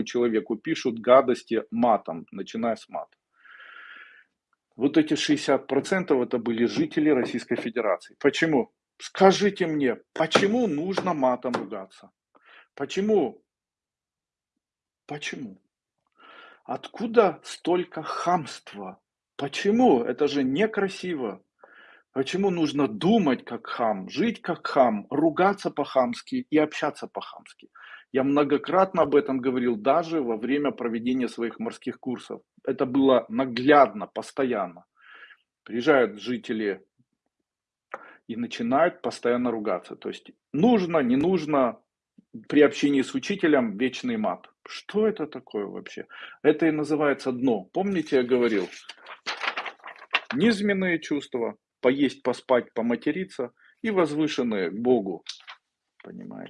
этому человеку пишут гадости матом, начиная с мата. Вот эти 60% это были жители Российской Федерации. Почему? Скажите мне, почему нужно матом ругаться? Почему? Почему? Откуда столько хамства? Почему? Это же некрасиво. Почему нужно думать как хам, жить как хам, ругаться по-хамски и общаться по-хамски? Я многократно об этом говорил даже во время проведения своих морских курсов. Это было наглядно, постоянно. Приезжают жители и начинают постоянно ругаться. То есть нужно, не нужно, при общении с учителем вечный мат. Что это такое вообще? Это и называется дно. Помните, я говорил, низменные чувства, поесть, поспать, поматериться и возвышенные к Богу. Понимаете?